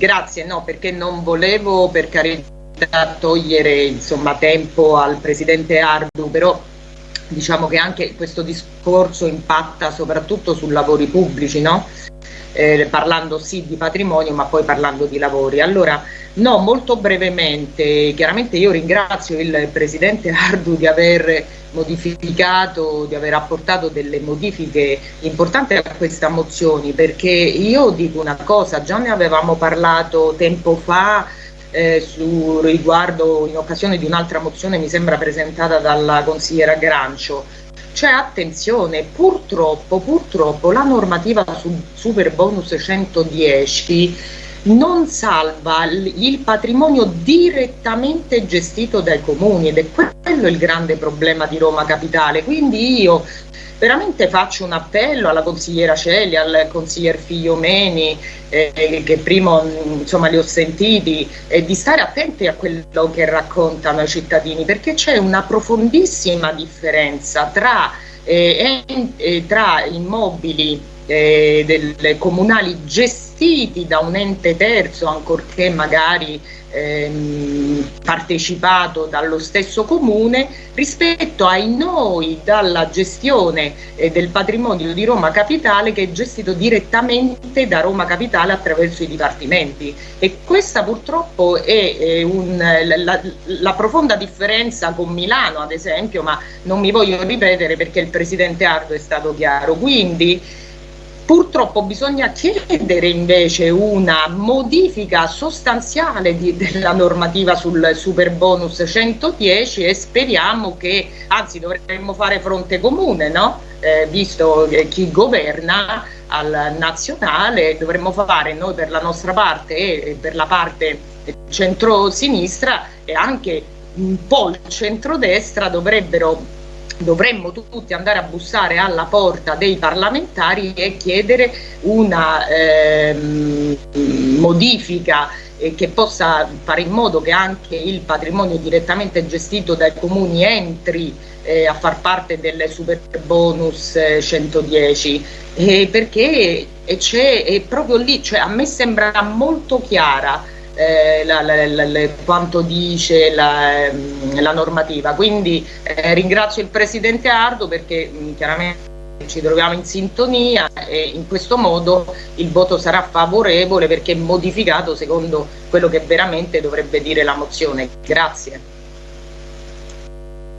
grazie, no, perché non volevo per carità togliere insomma, tempo al Presidente Ardu, però diciamo che anche questo discorso impatta soprattutto su lavori pubblici, no? eh, parlando sì di patrimonio ma poi parlando di lavori. Allora, no, molto brevemente, chiaramente io ringrazio il Presidente Ardu di aver modificato, di aver apportato delle modifiche importanti a questa mozione perché io dico una cosa, già ne avevamo parlato tempo fa eh, su, riguardo in occasione di un'altra mozione mi sembra presentata dalla consigliera Grancio. Cioè attenzione, purtroppo, purtroppo la normativa su super bonus 110 non salva il patrimonio direttamente gestito dai comuni ed è quello il grande problema di Roma Capitale. Quindi io veramente faccio un appello alla consigliera Celi, al consiglier Figliomeni, eh, che prima insomma, li ho sentiti, eh, di stare attenti a quello che raccontano i cittadini, perché c'è una profondissima differenza tra, eh, tra immobili eh, delle comunali gestiti da un ente terzo, ancorché magari ehm, partecipato dallo stesso comune rispetto ai noi dalla gestione eh, del patrimonio di Roma Capitale che è gestito direttamente da Roma Capitale attraverso i dipartimenti. E questa purtroppo è, è un, la, la, profonda differenza con Milano ad esempio ma non mi voglio ripetere perché il Presidente Ardo è stato chiaro. Quindi Purtroppo bisogna chiedere invece una modifica sostanziale di, della normativa sul super bonus 110 e speriamo che, anzi dovremmo fare fronte comune, no? eh, visto chi governa al nazionale, dovremmo fare noi per la nostra parte e per la parte centro-sinistra e anche un po' il centrodestra dovrebbero dovremmo tutti andare a bussare alla porta dei parlamentari e chiedere una ehm, modifica eh, che possa fare in modo che anche il patrimonio direttamente gestito dai comuni entri eh, a far parte del super bonus 110 eh, perché è proprio lì, cioè a me sembra molto chiara eh, la, la, la, quanto dice la, normativa. Quindi eh, ringrazio il Presidente Ardo perché mh, chiaramente ci troviamo in sintonia e in questo modo il voto sarà favorevole perché modificato secondo quello che veramente dovrebbe dire la mozione. Grazie.